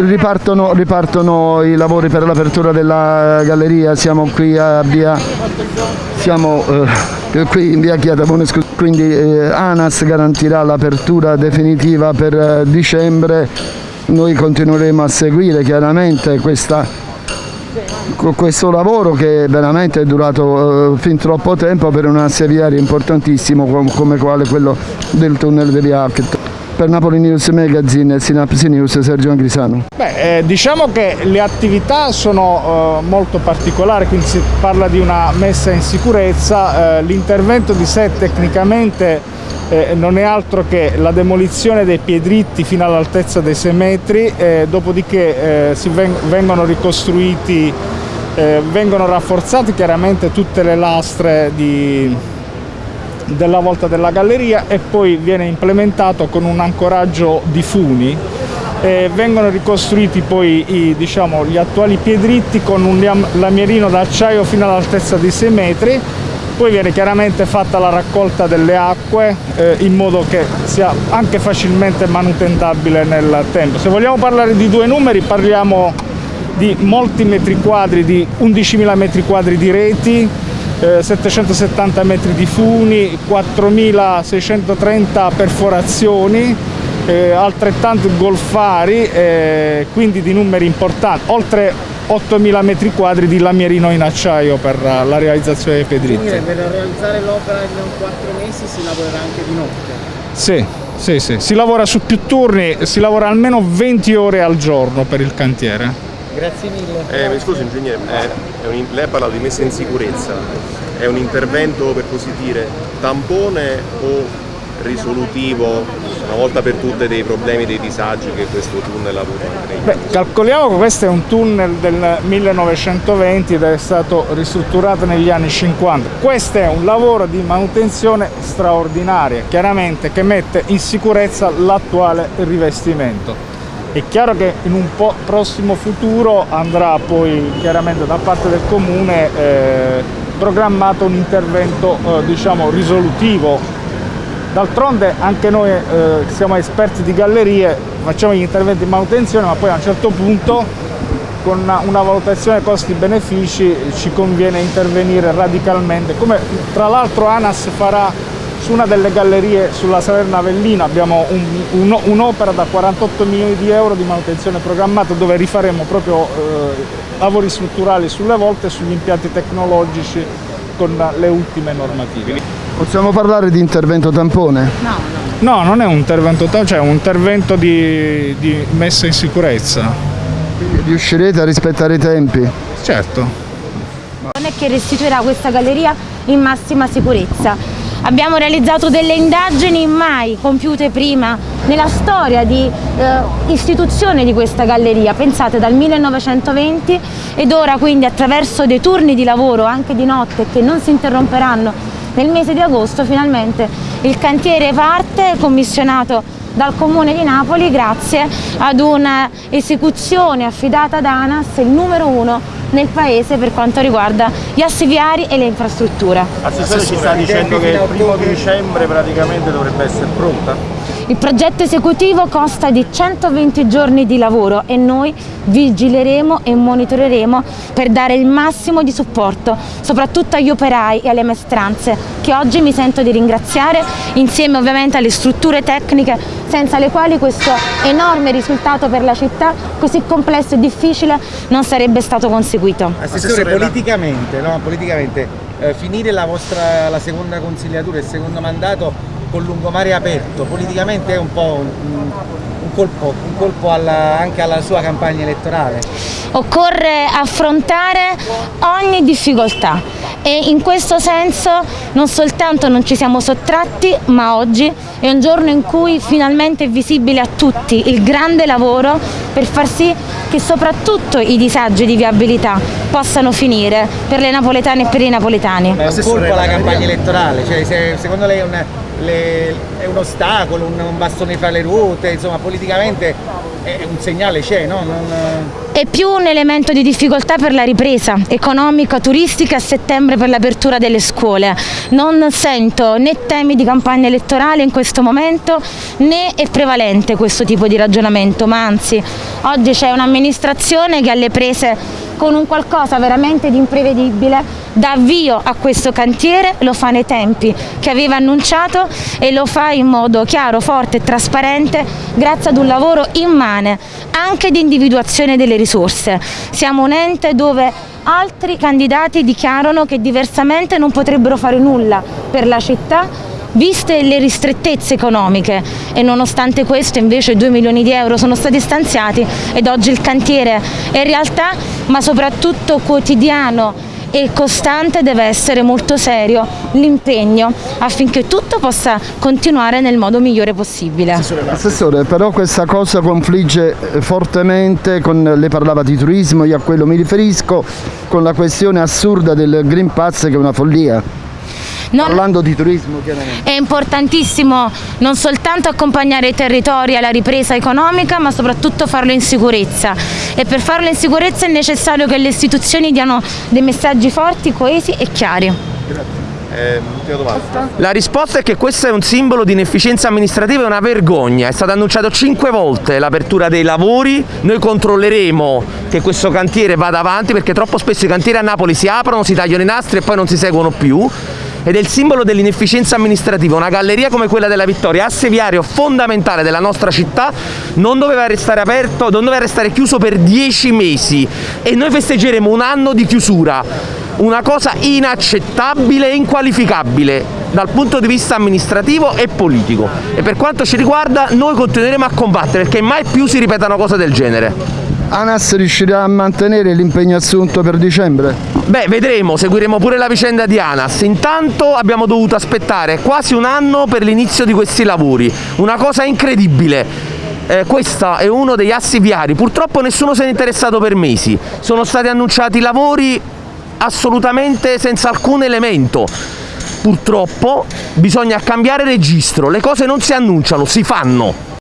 ripartono, ripartono i lavori per l'apertura della galleria, siamo qui a via, siamo, eh, qui in via Chiatamone, quindi eh, ANAS garantirà l'apertura definitiva per eh, dicembre, noi continueremo a seguire chiaramente questa, questo lavoro che veramente è durato eh, fin troppo tempo per un asse viario importantissimo come quale quello del tunnel di via Hackett. Per Napoli News Magazine, Sinapsi News, Sergio Angrisano. Beh, eh, diciamo che le attività sono eh, molto particolari, quindi si parla di una messa in sicurezza, eh, l'intervento di sé tecnicamente eh, non è altro che la demolizione dei piedritti fino all'altezza dei 6 metri, eh, dopodiché eh, veng vengono ricostruiti, vengono rafforzate chiaramente tutte le lastre di, della volta della galleria e poi viene implementato con un ancoraggio di funi e vengono ricostruiti poi i, diciamo, gli attuali piedritti con un lamierino d'acciaio fino all'altezza di 6 metri poi viene chiaramente fatta la raccolta delle acque eh, in modo che sia anche facilmente manutentabile nel tempo. Se vogliamo parlare di due numeri parliamo di molti metri quadri, di 11.000 metri quadri di reti, 770 eh, metri di funi, 4630 perforazioni, eh, altrettanto golfari, eh, quindi di numeri importanti, oltre 8000 metri quadri di lamierino in acciaio per la realizzazione dei pedritti. Quindi per realizzare l'opera in 4 mesi si lavorerà anche di notte? Sì, sì, sì, si lavora su più turni, si lavora almeno 20 ore al giorno per il cantiere. Grazie mille. Eh, mi scusi ingegnere, eh, un, lei ha parlato di messa in sicurezza, è un intervento per così dire tampone o risolutivo una volta per tutte dei problemi, dei disagi che questo tunnel ha avuto? Beh, calcoliamo che questo è un tunnel del 1920 ed è stato ristrutturato negli anni 50. Questo è un lavoro di manutenzione straordinaria, chiaramente che mette in sicurezza l'attuale rivestimento. È chiaro che in un prossimo futuro andrà poi chiaramente da parte del comune eh, programmato un intervento eh, diciamo risolutivo. D'altronde anche noi eh, siamo esperti di gallerie, facciamo gli interventi di manutenzione ma poi a un certo punto con una, una valutazione costi-benefici ci conviene intervenire radicalmente, come tra l'altro ANAS farà su una delle gallerie sulla Salerna Avellina abbiamo un'opera un, un da 48 milioni di euro di manutenzione programmata dove rifaremo proprio eh, lavori strutturali sulle volte e sugli impianti tecnologici con le ultime normative. Possiamo parlare di intervento tampone? No, no. no non è un intervento tampone, cioè un intervento di, di messa in sicurezza. Quindi riuscirete a rispettare i tempi? Certo. Non è che restituirà questa galleria in massima sicurezza Abbiamo realizzato delle indagini mai compiute prima nella storia di eh, istituzione di questa galleria, pensate dal 1920 ed ora quindi attraverso dei turni di lavoro anche di notte che non si interromperanno nel mese di agosto finalmente il cantiere parte commissionato dal Comune di Napoli grazie ad un'esecuzione affidata ad ANAS, il numero uno nel paese per quanto riguarda gli assi viari e le infrastrutture. Assessore ci sta dicendo che il primo dicembre praticamente dovrebbe essere pronta? Il progetto esecutivo consta di 120 giorni di lavoro e noi vigileremo e monitoreremo per dare il massimo di supporto, soprattutto agli operai e alle maestranze, che oggi mi sento di ringraziare, insieme ovviamente alle strutture tecniche, senza le quali questo enorme risultato per la città, così complesso e difficile, non sarebbe stato conseguito. Assessore, politicamente, no? politicamente eh, finire la vostra la seconda consigliatura, il secondo mandato con lungomare aperto, politicamente è un po' un, un colpo, un colpo alla, anche alla sua campagna elettorale. Occorre affrontare ogni difficoltà e in questo senso non soltanto non ci siamo sottratti ma oggi è un giorno in cui finalmente è visibile a tutti il grande lavoro per far sì che soprattutto i disagi di viabilità possano finire per le napoletane e per i napoletani. È un colpo alla campagna elettorale, cioè, se, secondo lei è un, le, è un ostacolo, un, un bastone fra le ruote, insomma politicamente è un segnale c'è, no? Non... È più un elemento di difficoltà per la ripresa economica, turistica a settembre per l'apertura delle scuole. Non sento né temi di campagna elettorale in questo momento né è prevalente questo tipo di ragionamento, ma anzi oggi c'è un'amministrazione che alle prese con un qualcosa veramente di imprevedibile dà avvio a questo cantiere, lo fa nei tempi che aveva annunciato e lo fa in modo chiaro, forte e trasparente grazie ad un lavoro immane anche di individuazione delle risorse. Siamo un ente dove altri candidati dichiarano che diversamente non potrebbero fare nulla per la città viste le ristrettezze economiche e nonostante questo invece 2 milioni di euro sono stati stanziati ed oggi il cantiere è realtà ma soprattutto quotidiano e costante deve essere molto serio l'impegno affinché tutto possa continuare nel modo migliore possibile. Assessore, però questa cosa confligge fortemente con, lei parlava di turismo, io a quello mi riferisco, con la questione assurda del Green Pass che è una follia. Non Parlando di turismo chiaramente. È importantissimo non soltanto accompagnare i territori alla ripresa economica ma soprattutto farlo in sicurezza e per farlo in sicurezza è necessario che le istituzioni diano dei messaggi forti, coesi e chiari. Grazie. Eh, la risposta è che questo è un simbolo di inefficienza amministrativa e una vergogna. È stato annunciato cinque volte l'apertura dei lavori, noi controlleremo che questo cantiere vada avanti perché troppo spesso i cantieri a Napoli si aprono, si tagliano i nastri e poi non si seguono più ed è il simbolo dell'inefficienza amministrativa. Una galleria come quella della Vittoria, asse viario fondamentale della nostra città, non doveva restare aperto, non doveva restare chiuso per dieci mesi e noi festeggeremo un anno di chiusura. Una cosa inaccettabile e inqualificabile dal punto di vista amministrativo e politico e per quanto ci riguarda noi continueremo a combattere perché mai più si ripetano cose del genere. ANAS riuscirà a mantenere l'impegno assunto per dicembre? Beh, vedremo, seguiremo pure la vicenda di ANAS. Intanto abbiamo dovuto aspettare quasi un anno per l'inizio di questi lavori, una cosa incredibile. Eh, questo è uno degli assi viari, purtroppo nessuno se ne è interessato per mesi, sono stati annunciati lavori assolutamente senza alcun elemento. Purtroppo bisogna cambiare registro, le cose non si annunciano, si fanno.